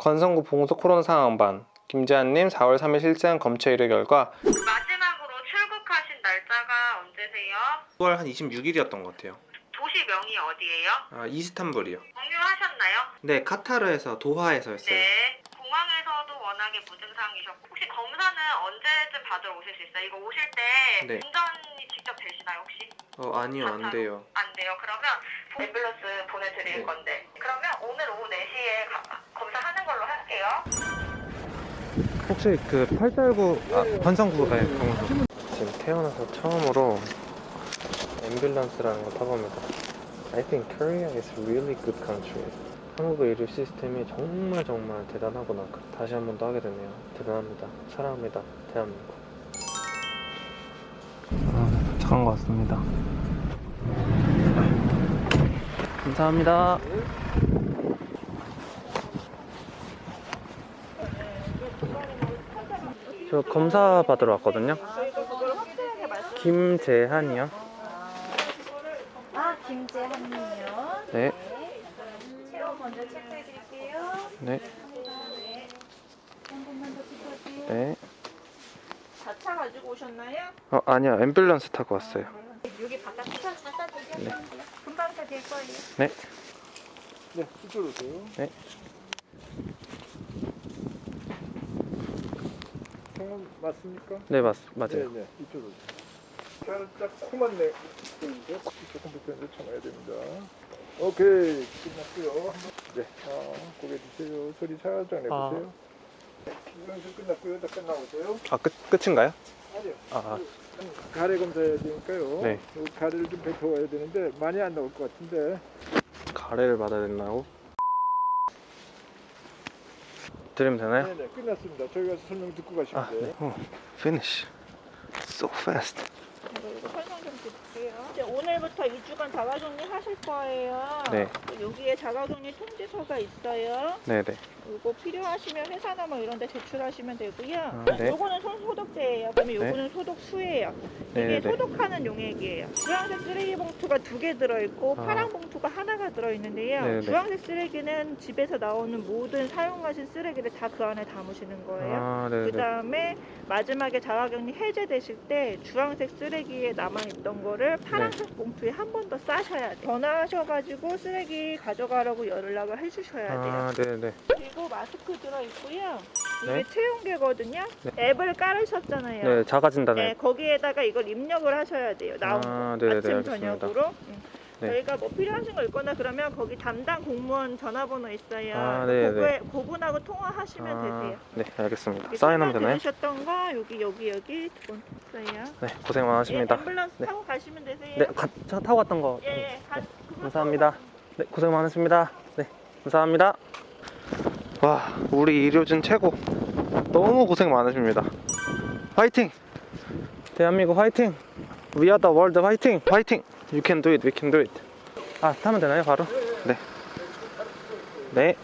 건성구 봉소 코로나 상황반 김재한님 4월 3일 실시한 검체 의뢰 결과 마지막으로 출국하신 날짜가 언제세요? 9월 한 26일이었던 것 같아요. 도시명이 어디예요? 아 이스탄불이요. 공유하셨나요? 네 카타르에서 도하에서 했어요. 네. 워낙에 무증상이셨고 혹시 검사는 언제쯤 받으러 오실 수 있어요? 이거 오실 때 네. 운전이 직접 되시나요 혹시? 어 아니요 안 돼요. 안 돼요. 그러면 앰뷸런스 보내드릴 네. 건데 그러면 오늘 오후 4시에 검사하는 걸로 할게요. 혹시 그889아 건성구 가요 지금 태어나서 처음으로 앰뷸런스라는 걸 타봅니다. I think Korea is really good country. 한국의 의료 시스템이 정말 정말 대단하구나. 다시 한 번 더 하게 되네요. 대단합니다. 사랑합니다. 대한민국. 아, 도착한 것 같습니다. 감사합니다. 저 검사 받으러 왔거든요. 김재한이요. 아, 김재한님이요. 네, 체온 먼저 체크해 드릴게요. 네, 한 번만 더 찍어주세요. 네. 자차 가지고 오셨나요? 어 아니요, 앰뷸런스 타고 왔어요. 여기 바깥에 갖다 드릴게요. 금방 다 될 거예요. 네, 네, 이쪽으로 오세요. 네. 성함 맞습니까? 네 맞, 네, 맞아요. 네, 이쪽으로 오세요. 살짝 코만 내? 조금 불편해서 참아야 됩니다. 오케이, 끝났고요. 네, 아, 고개 주세요. 소리 살짝 내보세요. 네, 연습 끝났고요. 자, 끝나보세요. 아 끝, 끝인가요? 아니요. 아, 그 가래 검사해야 되니까요. 네. 요 가래를 좀 뱉어와야 되는데 많이 안 나올 것 같은데. 가래를 받아야 된다고? 드리면 되나요? 네, 네, 끝났습니다. 저희 가서 설명 듣고 가시면 아, 돼요. 네. 어, finish. So fast. 이거 설명 좀 드릴게요. 이제 오늘부터 2주간 자가격리 하실 거예요. 네. 여기에 자가격리 통지서가 있어요. 네, 네. 이거 필요하시면 회사나 뭐 이런 데 제출하시면 되고요. 아, 네. 요거는 손 소독제예요. 그다음에 네. 요거는 소독수예요. 이게 네, 네. 소독하는 용액이에요. 주황색 쓰레기 봉투가 두 개 들어있고 아. 파란 봉투가 하나가 들어있는데요. 네, 네. 주황색 쓰레기는 집에서 나오는 모든 사용하신 쓰레기를 다 그 안에 담으시는 거예요. 아, 네, 그 네. 다음에 마지막에 자가격리 해제되실 때 주황색 쓰레기 에 남아있던 거를 파란색 봉투에 한 번 더 싸셔야 돼요. 전화하셔가지고 쓰레기 가져가라고 연락을 해주셔야 돼요. 아, 네, 네. 그리고 마스크 들어있고요. 이게 네. 체온계거든요. 네. 앱을 깔으셨잖아요. 네, 작아진다네. 네, 거기에다가 이걸 입력을 하셔야 돼요. 나온 아, 거. 네네네, 아침 알겠습니다. 저녁으로. 응. 네. 저희가 뭐 필요하신 거 있거나 그러면 거기 담당 공무원 전화번호 있어요. 아, 네네. 그거에 그분하고 통화하시면 아, 되세요. 네, 알겠습니다. 사인하면 되나요? 들으셨던 거 여기 여기 여기 돈 있어요. 네, 고생 많으십니다. 예, 앰뷸런스 네. 타고 가시면 되세요. 네, 가, 차 타고 왔던 거. 예, 예, 가, 감사합니다. 네, 고생 많으십니다. 네, 감사합니다. 와, 우리 의료진 최고. 너무 고생 많으십니다. 화이팅! 대한민국 화이팅! We are the world 화이팅! 화이팅! You can do it, we can do it. 아, 타면 되나요, 바로? 네. 네.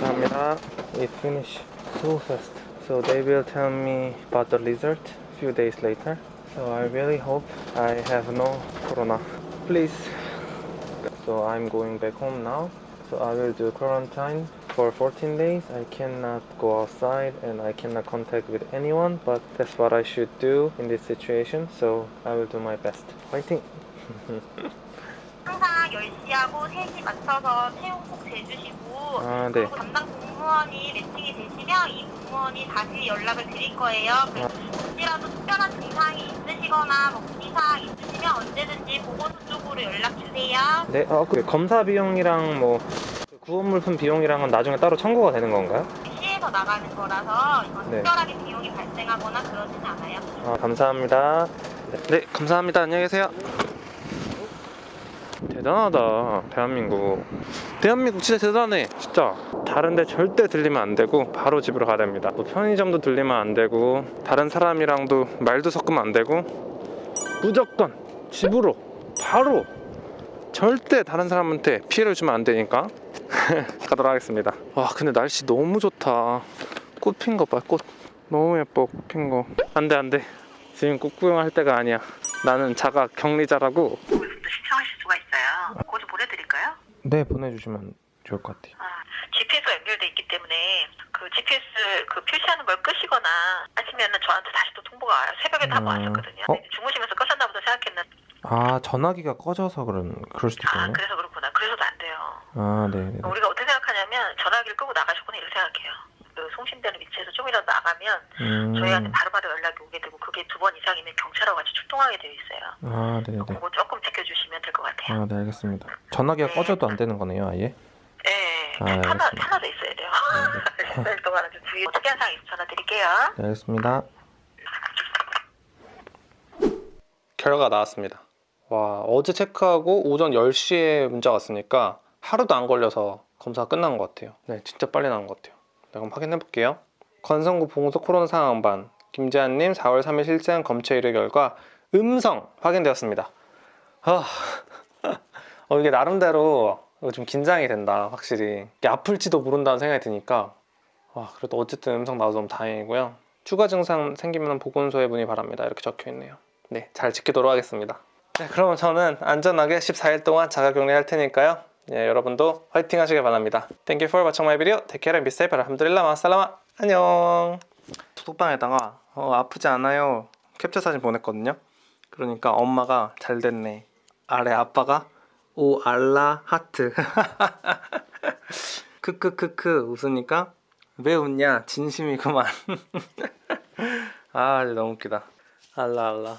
감사합니다. It finish so fast. So they will tell me about the result few days later. So I really hope I have no corona. Please so I'm going back home now. So I will do quarantine for 14 days. I cannot go outside and I cannot contact with anyone, but that's what I should do in this situation. So I will do my best. Fighting! 항상 10시하고 3시 맞춰서 체온 꼭 재주시고 아, 네. 그리고 담당 공무원이 매칭이 되시면 이 공무원이 다시 연락을 드릴 거예요. 그래서 혹시라도 특별한 증상이 있으시거나 뭐 문의사항 있으시면 언제든지 보건소 쪽으로 연락 주세요. 네, 어, 그 검사 비용이랑 뭐 구원 물품 비용이랑은 나중에 따로 청구가 되는 건가요? 시에서 나가는 거라서 네. 특별하게 비용이 발생하거나 그러지는 않아요. 아, 감사합니다. 네, 네, 감사합니다. 안녕히 계세요. 대단하다, 대한민국. 대한민국 진짜 대단해, 진짜. 다른데 절대 들리면 안 되고 바로 집으로 가야 됩니다. 뭐 편의점도 들리면 안 되고 다른 사람이랑도 말도 섞으면 안 되고 무조건 집으로 바로 절대 다른 사람한테 피해를 주면 안 되니까 가도록 하겠습니다. 와, 근데 날씨 너무 좋다. 꽃 핀 거 봐, 꽃. 너무 예뻐, 꽃 핀 거. 안 돼, 안 돼. 지금 꽃 구경할 때가 아니야. 나는 자가 격리자라고. 거기서부터 시청하실 수가 있어요. 고지 보내드릴까요? 네, 보내주시면 좋을 것 같아요. 아, GPS가 연결돼 있기 GPS 그 표시하는 걸 끄시거나 하시면은 저한테 다시 또 통보가 와요. 새벽에 다 음. 왔었거든요. 어? 주무시면서 끄셨나 보다 생각했는데 아 전화기가 꺼져서 그런 그럴 수도 아 있겠네. 그래서 그렇 아 네네. 우리가 어떻게 생각하냐면 전화기를 끄고 나가셨구나 이렇게 생각해요. 그 송신되는 위치에서 좀이라도 나가면 저희한테 음. 바로바로 연락이 오게 되고 그게 두 번 이상이면 경찰하고 같이 출동하게 되어 있어요. 아 네네. 그거 조금 지켜주시면 될 것 같아요. 아 네 알겠습니다. 전화기가 꺼져도 안 되는 거네요 아예. 네, 아, 하나 알겠습니다. 하나도 있어야 돼요. 몇 동안은 좀 주의. 어떻게 한 상황 있어 전화 드릴게요. 네, 알겠습니다. 결과 나왔습니다. 와, 어제 체크하고 오전 10시에 문자가 왔으니까 하루도 안 걸려서 검사가 끝난 것 같아요. 네, 진짜 빨리 나온 것 같아요. 네, 그럼 확인해 볼게요. 건성구 봉소 코로나 상황반 김재한님 4월 3일 실시한 검체 의뢰 결과 음성 확인되었습니다. 아, 어, 이게 나름대로 좀 긴장이 된다, 확실히. 아플지도 모른다는 생각이 드니까 와, 그래도 어쨌든 음성 나와서 너무 다행이고요. 추가 증상 생기면 보건소에 문의 바랍니다. 이렇게 적혀 있네요. 네, 잘 지키도록 하겠습니다. 네, 그러면 저는 안전하게 14일 동안 자가격리 할 테니까요. 예, 여러분도 화이팅 하시길 바랍니다. Thank you for watching my video. Take care and be safe. 알함드릴라 마살라마. 안녕. 소독방에다가 어, 아프지 않아요. 캡처 사진 보냈거든요. 그러니까 엄마가 잘 됐네. 아래 아빠가 오 알라 하트. 크크크크 웃으니까 왜 웃냐 진심이구만 아 너무 웃기다 알라 알라